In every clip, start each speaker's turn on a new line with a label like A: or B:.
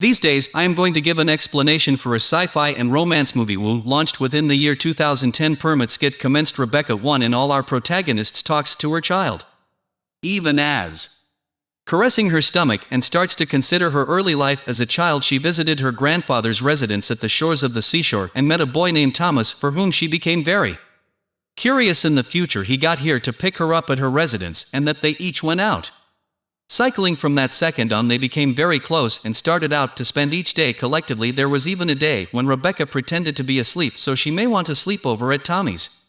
A: These days, I am going to give an explanation for a sci-fi and romance movie Womb launched within the year 2010 permit skit commenced Rebecca 1 in all our protagonists talks to her child. Even as caressing her stomach and starts to consider her early life as a child she visited her grandfather's residence at the shores of the seashore and met a boy named Thomas for whom she became very curious in the future he got here to pick her up at her residence and that they each went out. Cycling from that second on they became very close and started out to spend each day collectively there was even a day when Rebecca pretended to be asleep so she may want to sleep over at Tommy's.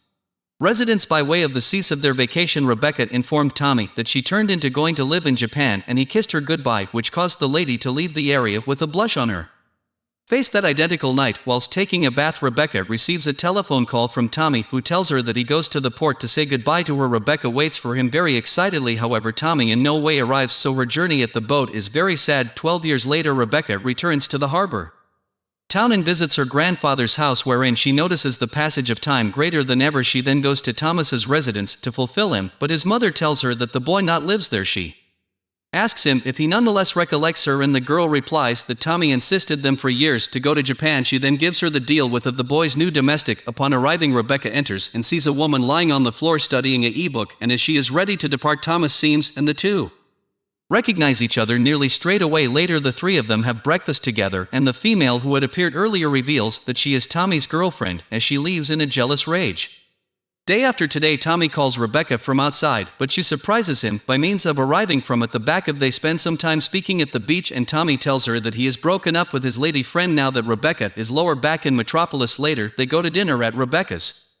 A: Residents by way of the cease of their vacation Rebecca informed Tommy that she turned into going to live in Japan and he kissed her goodbye which caused the lady to leave the area with a blush on her. Face that identical night, whilst taking a bath Rebecca receives a telephone call from Tommy who tells her that he goes to the port to say goodbye to her. Rebecca waits for him very excitedly. However Tommy in no way arrives so her journey at the boat is very sad. 12 years later Rebecca returns to the harbor. Town and visits her grandfather's house wherein she notices the passage of time greater than ever. She then goes to Thomas's residence to fulfill him but his mother tells her that the boy not lives there she asks him if he nonetheless recollects her and the girl replies that Tommy insisted them for years to go to Japan. She then gives her the deal with of the boy's new domestic. Upon arriving Rebecca enters and sees a woman lying on the floor studying a e-book and as she is ready to depart Thomas seems and the two recognize each other nearly straight away. Later the three of them have breakfast together and the female who had appeared earlier reveals that she is Tommy's girlfriend as she leaves in a jealous rage. Day after today Tommy calls Rebecca from outside, but she surprises him by means of arriving from at the back of they spend some time speaking at the beach and Tommy tells her that he is broken up with his lady friend now that Rebecca is lower back in Metropolis later they go to dinner at Rebecca's.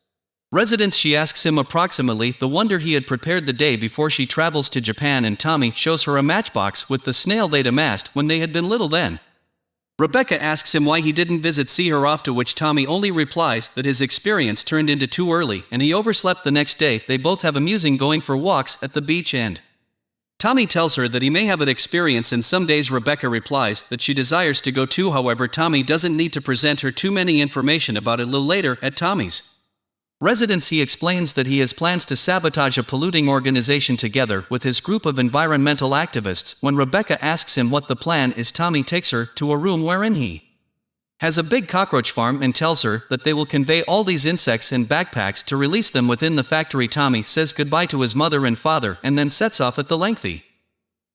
A: Residence she asks him approximately the wonder he had prepared the day before she travels to Japan and Tommy shows her a matchbox with the snail they'd amassed when they had been little then. Rebecca asks him why he didn't visit see her off to which Tommy only replies that his experience turned into too early and he overslept the next day they both have amusing going for walks at the beach end. Tommy tells her that he may have an experience and some days Rebecca replies that she desires to go too however Tommy doesn't need to present her too many information about it a little later at Tommy's. Residence he explains that he has plans to sabotage a polluting organization together with his group of environmental activists. When Rebecca asks him what the plan is Tommy takes her to a room wherein he has a big cockroach farm and tells her that they will convey all these insects in backpacks to release them within the factory Tommy says goodbye to his mother and father and then sets off at the lengthy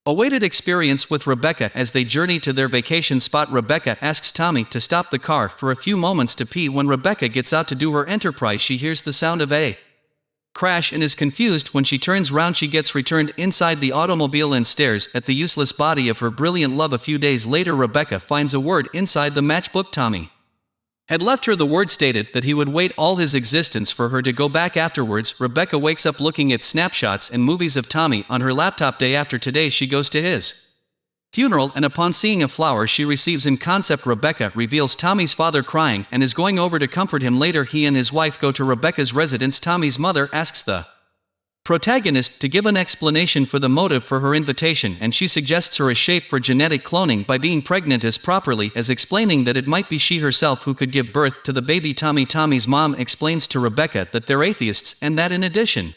A: awaited experience with Rebecca as they journey to their vacation spot Rebecca asks Tommy to stop the car for a few moments to pee. When Rebecca gets out to do her enterprise she hears the sound of a crash and is confused. When she turns round she gets returned inside the automobile and stares at the useless body of her brilliant love. A few days later Rebecca finds a word inside the matchbook Tommy had left her the word stated that he would wait all his existence for her to go back afterwards. Rebecca wakes up looking at snapshots and movies of Tommy on her laptop day after today she goes to his funeral and upon seeing a flower she receives in concept Rebecca reveals Tommy's father crying and is going over to comfort him later he and his wife go to Rebecca's residence Tommy's mother asks the protagonist to give an explanation for the motive for her invitation and she suggests her a shape for genetic cloning by being pregnant as properly as explaining that it might be she herself who could give birth to the baby Tommy Tommy's mom explains to Rebecca that they're atheists and that in addition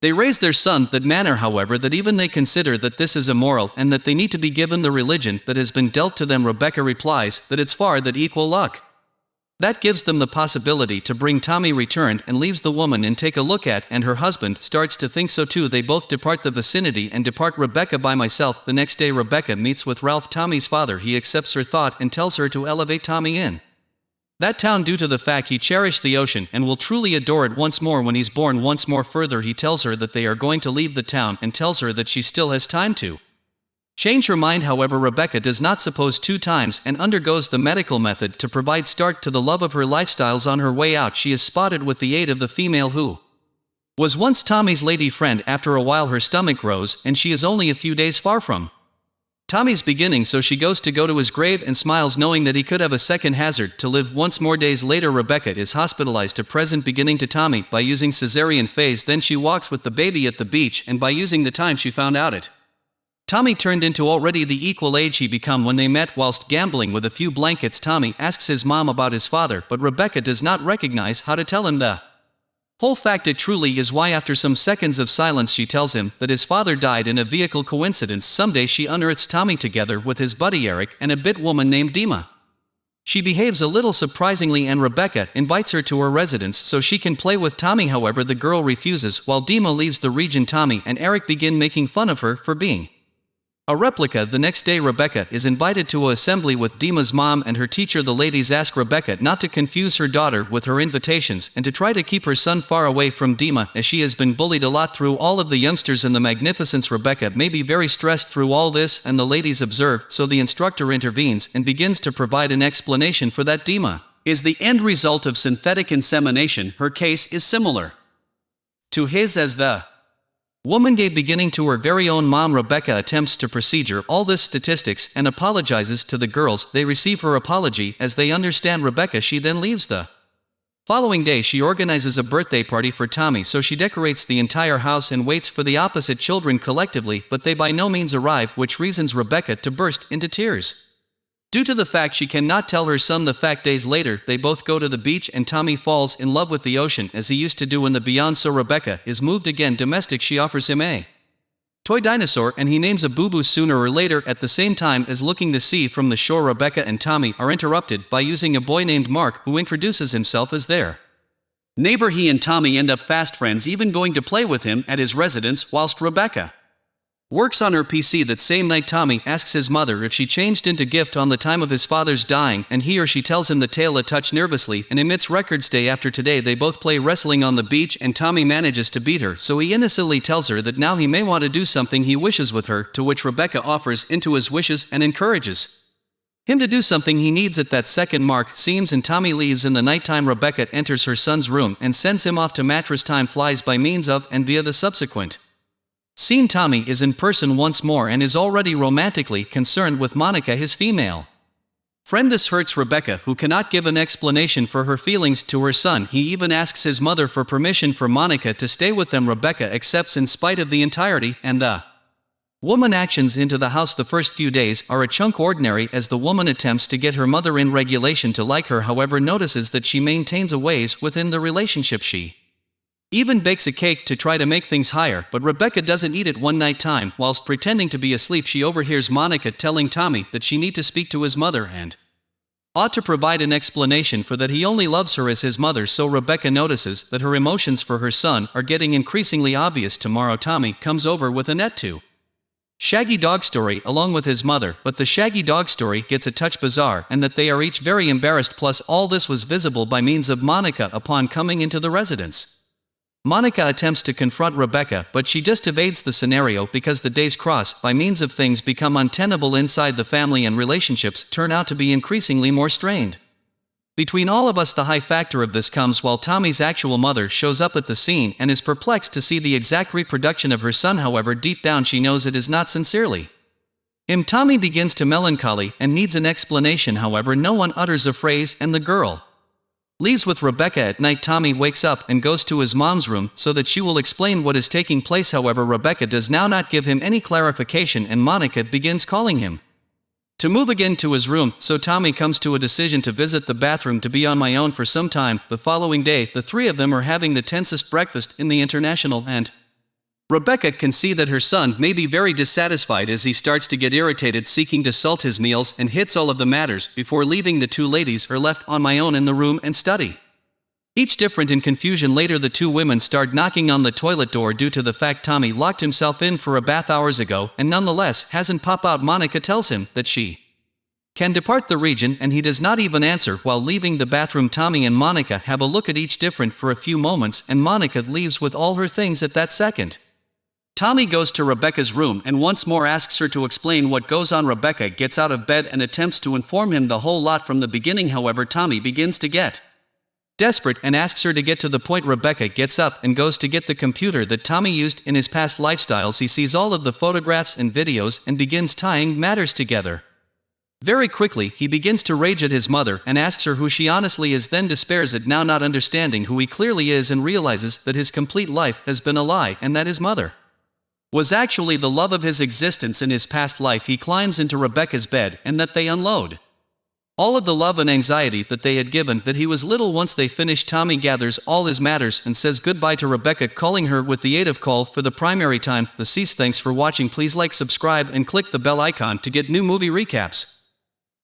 A: they raise their son that manner however that even they consider that this is immoral and that they need to be given the religion that has been dealt to them Rebecca replies that it's far that equal luck. That gives them the possibility to bring Tommy returned and leaves the woman and take a look at and her husband starts to think so too. They both depart the vicinity and depart Rebecca by myself. The next day Rebecca meets with Ralph Tommy's father. He accepts her thought and tells her to elevate Tommy in. That town due to the fact he cherished the ocean and will truly adore it once more when he's born once more further he tells her that they are going to leave the town and tells her that she still has time to Change her mind however Rebecca does not suppose two times and undergoes the medical method to provide start to the love of her lifestyles on her way out. She is spotted with the aid of the female who was once Tommy's lady friend. After a while her stomach grows and she is only a few days far from Tommy's beginning so she goes to go to his grave and smiles knowing that he could have a second hazard. To live once more days later Rebecca is hospitalized to present beginning to Tommy by using cesarean phase. Then she walks with the baby at the beach and by using the time she found out it Tommy turned into already the equal age he become when they met whilst gambling with a few blankets. Tommy asks his mom about his father but Rebecca does not recognize how to tell him the Whole fact. It truly is why after some seconds of silence she tells him that his father died in a vehicle coincidence. Someday she unearths Tommy together with his buddy Eric and a bit woman named Dima. She behaves a little surprisingly and Rebecca invites her to her residence so she can play with Tommy. However the girl refuses while Dima leaves the region. Tommy and Eric begin making fun of her for being a replica the next day Rebecca is invited to a assembly with Dima's mom and her teacher. The ladies ask Rebecca not to confuse her daughter with her invitations and to try to keep her son far away from Dima as she has been bullied a lot through all of the youngsters in the magnificence. Rebecca may be very stressed through all this and the ladies observe so the instructor intervenes and begins to provide an explanation for that Dima. Is the end result of synthetic insemination her case is similar to his as the Woman gave beginning to her very own mom Rebecca attempts to procedure all this statistics and apologizes to the girls they receive her apology as they understand Rebecca she then leaves the following day she organizes a birthday party for Tommy so she decorates the entire house and waits for the opposite children collectively but they by no means arrive which reasons Rebecca to burst into tears. Due to the fact she cannot tell her son the fact days later, they both go to the beach and Tommy falls in love with the ocean as he used to do when the Beyond so Rebecca is moved again domestic she offers him a toy dinosaur and he names a boo-boo sooner or later at the same time as looking to see from the shore Rebecca and Tommy are interrupted by using a boy named Mark who introduces himself as their neighbor. He and Tommy end up fast friends even going to play with him at his residence whilst Rebecca Works on her PC that same night Tommy asks his mother if she changed into gift on the time of his father's dying and he or she tells him the tale a touch nervously and emits records day after today. They both play wrestling on the beach and Tommy manages to beat her so he innocently tells her that now he may want to do something he wishes with her to which Rebecca offers into his wishes and encourages him to do something he needs at that second mark. Seems and Tommy leaves in the nighttime. Rebecca enters her son's room and sends him off to mattress. Time flies by means of and via the subsequent Scene Tommy is in person once more and is already romantically concerned with Monica his female. Friend this hurts Rebecca who cannot give an explanation for her feelings to her son he even asks his mother for permission for Monica to stay with them Rebecca accepts in spite of the entirety and the woman actions into the house the first few days are a chunk ordinary as the woman attempts to get her mother in regulation to like her however notices that she maintains a ways within the relationship she even bakes a cake to try to make things higher, but Rebecca doesn't eat it one night time. Whilst pretending to be asleep, she overhears Monica telling Tommy that she need to speak to his mother and ought to provide an explanation for that he only loves her as his mother so Rebecca notices that her emotions for her son are getting increasingly obvious tomorrow Tommy comes over with a net to Shaggy Dog Story along with his mother, but the Shaggy Dog Story gets a touch bizarre and that they are each very embarrassed plus all this was visible by means of Monica upon coming into the residence. Monica attempts to confront Rebecca but she just evades the scenario because the days cross by means of things become untenable inside the family and relationships turn out to be increasingly more strained. Between all of us the high factor of this comes while Tommy's actual mother shows up at the scene and is perplexed to see the exact reproduction of her son however deep down she knows it is not sincerely. Him Tommy begins to melancholy and needs an explanation however no one utters a phrase and the girl, Leaves with Rebecca at night Tommy wakes up and goes to his mom's room so that she will explain what is taking place however Rebecca does now not give him any clarification and Monica begins calling him. To move again to his room, so Tommy comes to a decision to visit the bathroom to be on my own for some time. The following day, the three of them are having the tensest breakfast in the international and Rebecca can see that her son may be very dissatisfied as he starts to get irritated seeking to salt his meals and hits all of the matters before leaving the two ladies are left on my own in the room and study. Each different in confusion later the two women start knocking on the toilet door due to the fact Tommy locked himself in for a bath hours ago and nonetheless hasn't pop out Monica tells him that she can depart the region and he does not even answer while leaving the bathroom Tommy and Monica have a look at each different for a few moments and Monica leaves with all her things at that second. Tommy goes to Rebecca's room and once more asks her to explain what goes on. Rebecca gets out of bed and attempts to inform him the whole lot from the beginning however Tommy begins to get desperate and asks her to get to the point Rebecca gets up and goes to get the computer that Tommy used in his past lifestyles he sees all of the photographs and videos and begins tying matters together. Very quickly, he begins to rage at his mother and asks her who she honestly is then despairs at now not understanding who he clearly is and realizes that his complete life has been a lie and that his mother was actually the love of his existence in his past life he climbs into Rebecca's bed and that they unload. All of the love and anxiety that they had given that he was little once they finished Tommy gathers all his matters and says goodbye to Rebecca calling her with the aid of call for the primary time. The cease thanks for watching please like subscribe and click the bell icon to get new movie recaps.